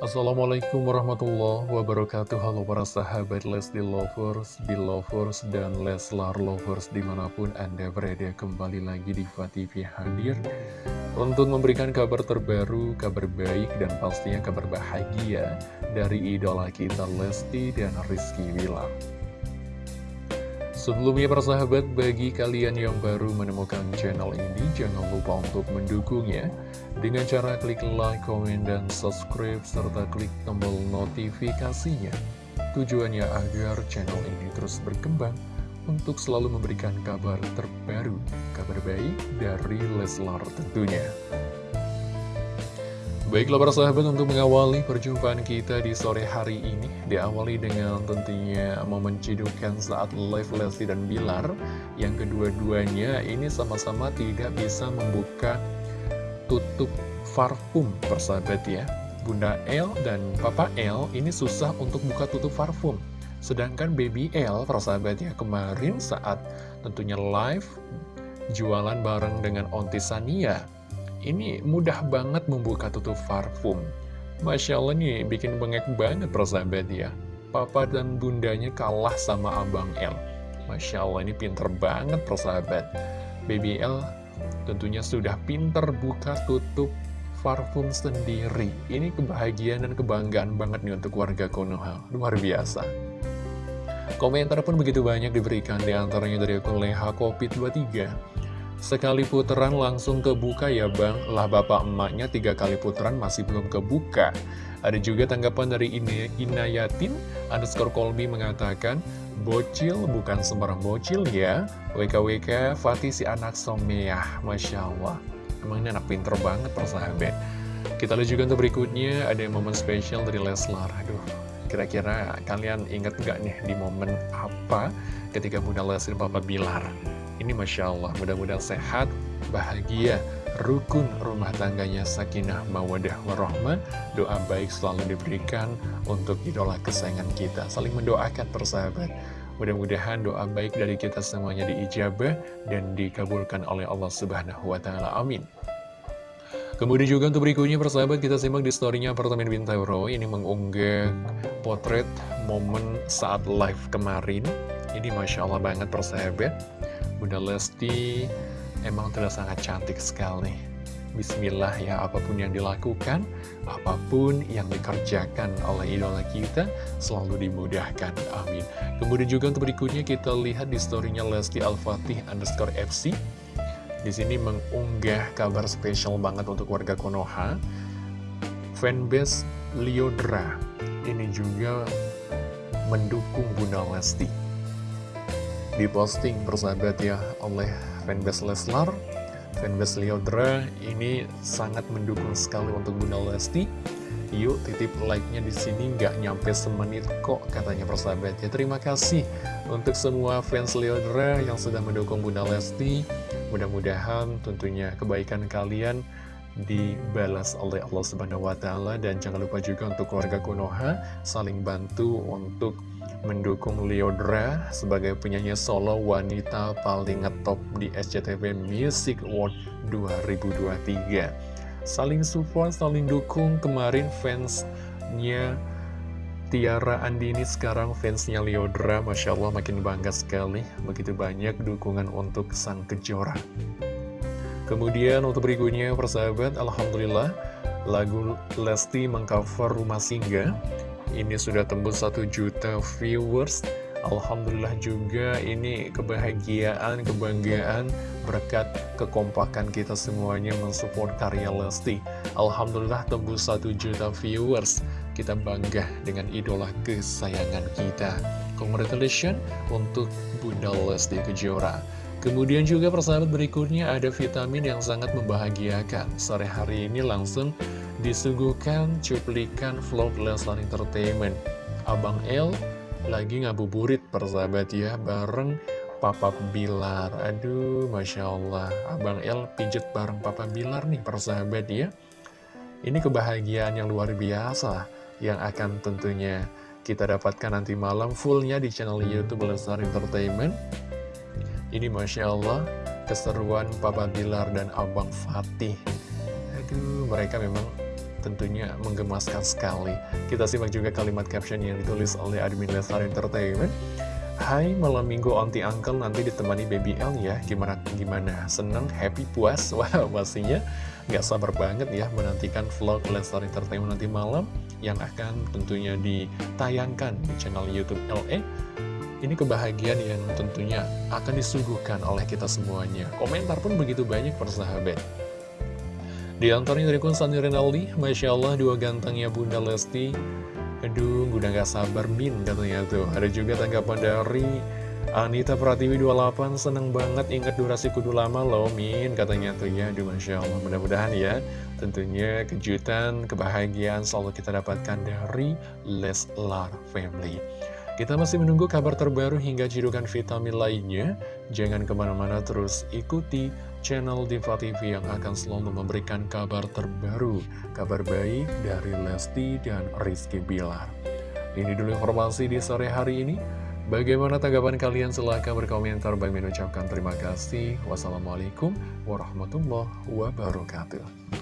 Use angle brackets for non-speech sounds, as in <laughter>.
Assalamualaikum warahmatullahi wabarakatuh. Halo para sahabat Lesti Lovers, Belovers, dan Leslar Lovers di mana pun Anda berada kembali lagi di TV hadir Untuk memberikan kabar terbaru, kabar baik, dan pastinya kabar bahagia Dari idola kita Lesti dan Rizky Wilar Sebelumnya para sahabat, bagi kalian yang baru menemukan channel ini, jangan lupa untuk mendukungnya dengan cara klik like, komen, dan subscribe, serta klik tombol notifikasinya. Tujuannya agar channel ini terus berkembang untuk selalu memberikan kabar terbaru, kabar baik dari Leslar tentunya. Baiklah para sahabat untuk mengawali perjumpaan kita di sore hari ini Diawali dengan tentunya momen cidukan saat live Lesti dan Bilar. Yang kedua-duanya ini sama-sama tidak bisa membuka tutup parfum persahabat ya. Bunda L dan Papa L ini susah untuk buka tutup parfum. Sedangkan Baby L persahabat ya kemarin saat tentunya live jualan bareng dengan Onti Sania ini mudah banget membuka tutup parfum. Masya Allah nih, bikin bengek banget persahabat ya. Papa dan bundanya kalah sama Abang L. Masya Allah ini pinter banget persahabat. Baby L tentunya sudah pinter buka tutup parfum sendiri. Ini kebahagiaan dan kebanggaan banget nih untuk warga Konoha. Luar biasa. Komentar pun begitu banyak diberikan di antaranya dari akun Leha Kopi 23. Sekali putaran langsung kebuka ya bang. Lah bapak emaknya tiga kali putaran masih belum kebuka. Ada juga tanggapan dari Ina, Inayatin Underscore Kolbi mengatakan Bocil bukan sembarang bocil ya. WKWK Fatih si anak someah. Masya Allah. Emang ini anak pinter banget persahabat. Kita lihat juga untuk berikutnya Ada momen spesial dari Leslar. Aduh Kira-kira kalian inget gak nih di momen apa ketika Bunda Leslie Papa Bilar ini Masya Allah, mudah-mudahan sehat, bahagia, rukun rumah tangganya sakinah mawadah warahmah. Doa baik selalu diberikan untuk idola kesayangan kita. Saling mendoakan persahabat. Mudah-mudahan doa baik dari kita semuanya diijabah dan dikabulkan oleh Allah Subhanahu wa Ta'ala. Amin. Kemudian juga untuk berikutnya persahabat kita simak di storynya apartemen Bintaro ini mengunggah potret momen saat live kemarin. Ini Masya Allah banget persahabat. Bunda Lesti emang terlihat sangat cantik sekali. Bismillah ya, apa pun yang dilakukan, apa pun yang dikerjakan oleh idola kita, selalu dimudahkan. Amin. Kemudian juga untuk berikutnya kita lihat di storynya Lesti Al-Fatih underscore FC. Di sini mengunggah kabar spesial banget untuk warga Konoha. Fanbase Liodra ini juga mendukung Bunda Lesti diposting persahabat ya oleh fanbase Leslar. Fanbase Leodra ini sangat mendukung sekali untuk Bunda Lesti. Yuk titip like-nya di sini nggak nyampe semenit kok katanya persahabat ya. Terima kasih untuk semua fans Leodra yang sudah mendukung Bunda Lesti. Mudah-mudahan tentunya kebaikan kalian dibalas oleh Allah Subhanahu wa taala. Dan jangan lupa juga untuk keluarga Konoha saling bantu untuk mendukung Leodra sebagai penyanyi solo wanita paling ngetop di SCTV Music Award 2023. Saling support, saling dukung kemarin fansnya Tiara Andini sekarang fansnya Leodra, Masya Allah makin bangga sekali, begitu banyak dukungan untuk sang kejora. Kemudian untuk berikutnya persahabat, Alhamdulillah lagu Lesti mengcover Rumah Singga ini sudah tembus 1 juta viewers. Alhamdulillah juga ini kebahagiaan, kebanggaan berkat kekompakan kita semuanya mensupport karya Lesti. Alhamdulillah tembus 1 juta viewers. Kita bangga dengan idola kesayangan kita. Congratulations untuk Bunda Lesti Kejora. Kemudian juga persahabat berikutnya ada vitamin yang sangat membahagiakan. Sore hari ini langsung disuguhkan cuplikan vlog Leslar Entertainment. Abang L lagi ngabuburit persahabat ya, bareng Papa Bilar. Aduh, Masya Allah. Abang L pijet bareng Papa Bilar nih persahabat ya. Ini kebahagiaan yang luar biasa yang akan tentunya kita dapatkan nanti malam fullnya di channel Youtube Leslar Entertainment. Ini Masya Allah, keseruan Papa Bilar dan Abang Fatih. Aduh, mereka memang tentunya menggemaskan sekali. Kita simak juga kalimat caption yang ditulis oleh admin Leslar Entertainment. Hai, malam minggu onti uncle nanti ditemani baby L ya Gimana, gimana? Seneng, happy, puas? <laughs> Wah, pastinya nggak sabar banget ya menantikan vlog Leslar Entertainment nanti malam Yang akan tentunya ditayangkan di channel Youtube LE ini kebahagiaan yang tentunya akan disuguhkan oleh kita semuanya. Komentar pun begitu banyak persahabat. Di antaranya dari kun Sandi Renaldi, Masya Allah dua gantengnya Bunda Lesti. Aduh, udah gak sabar Min katanya tuh. Ada juga tanggapan dari Anita Pratiwi 28, seneng banget ingat durasi kudu lama loh Min katanya tuh ya. Aduh Masya Allah, mudah-mudahan ya. Tentunya kejutan, kebahagiaan selalu kita dapatkan dari Leslar Family. Kita masih menunggu kabar terbaru hingga cidukan vitamin lainnya. Jangan ke mana-mana terus ikuti channel Diva TV yang akan selalu memberikan kabar terbaru. Kabar baik dari Lesti dan Rizky Bilar. Ini dulu informasi di sore hari ini. Bagaimana tanggapan kalian? Silahkan berkomentar. Bagi mengucapkan terima kasih. Wassalamualaikum warahmatullahi wabarakatuh.